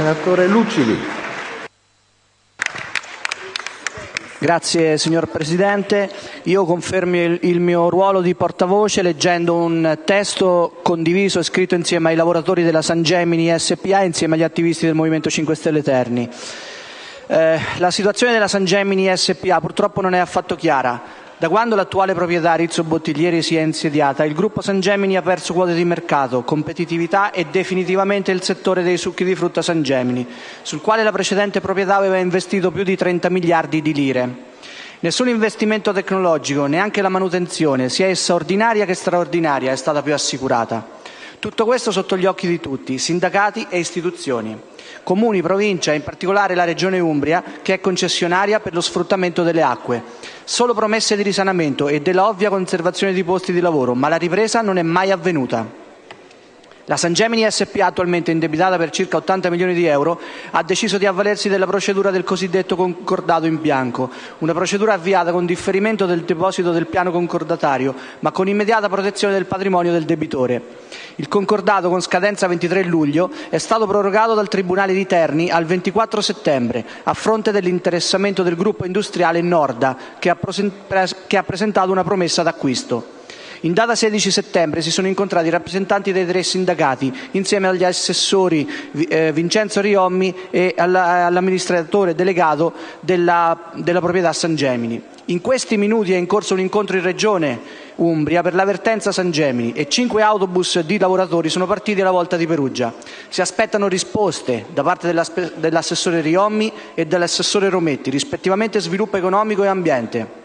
senatore Lucidi. Grazie signor Presidente. Io confermo il mio ruolo di portavoce leggendo un testo condiviso e scritto insieme ai lavoratori della San Gemini SPA e insieme agli attivisti del Movimento 5 Stelle Terni. Eh, la situazione della San Gemini SPA purtroppo non è affatto chiara. Da quando l'attuale proprietà Rizzo Bottiglieri si è insediata, il gruppo San Gemini ha perso quote di mercato, competitività e definitivamente il settore dei succhi di frutta San Gemini, sul quale la precedente proprietà aveva investito più di 30 miliardi di lire. Nessun investimento tecnologico, neanche la manutenzione, sia essa ordinaria che straordinaria, è stata più assicurata. Tutto questo sotto gli occhi di tutti, sindacati e istituzioni. Comuni, Provincia e in particolare la Regione Umbria, che è concessionaria per lo sfruttamento delle acque. Solo promesse di risanamento e della ovvia conservazione di posti di lavoro, ma la ripresa non è mai avvenuta. La San Gemini SPA, attualmente indebitata per circa 80 milioni di euro, ha deciso di avvalersi della procedura del cosiddetto concordato in bianco, una procedura avviata con differimento del deposito del piano concordatario, ma con immediata protezione del patrimonio del debitore. Il concordato, con scadenza 23 luglio, è stato prorogato dal Tribunale di Terni al 24 settembre, a fronte dell'interessamento del gruppo industriale Norda, che ha presentato una promessa d'acquisto. In data 16 settembre si sono incontrati i rappresentanti dei tre sindacati insieme agli assessori eh, Vincenzo Riommi e all'amministratore delegato della, proprietà San Gemini. In questi minuti è in corso un incontro in Regione Umbria per l'avvertenza San Gemini e cinque autobus di lavoratori sono partiti alla volta di Perugia. Si aspettano risposte da parte dell'assessore Riommi e dell'assessore Rometti, rispettivamente sviluppo economico e ambiente.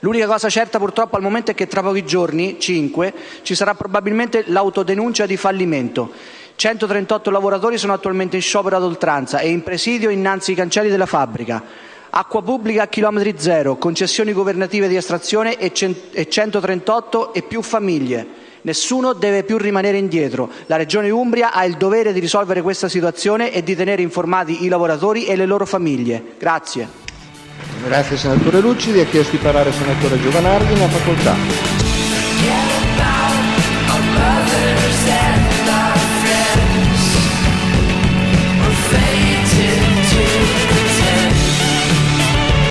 L'unica cosa certa purtroppo al momento è che tra pochi giorni, cinque, ci sarà probabilmente l'autodenuncia di fallimento. 138 lavoratori sono attualmente in sciopero ad oltranza e in presidio innanzi ai cancelli della fabbrica. Acqua pubblica a chilometri zero, concessioni governative di estrazione e 138 e più famiglie. Nessuno deve più rimanere indietro. La Regione Umbria ha il dovere di risolvere questa situazione e di tenere informati i lavoratori e le loro famiglie. Grazie. Senatore Lucidi. Ha chiesto di parlare il senatore Giovanardi. Ne ha facoltà.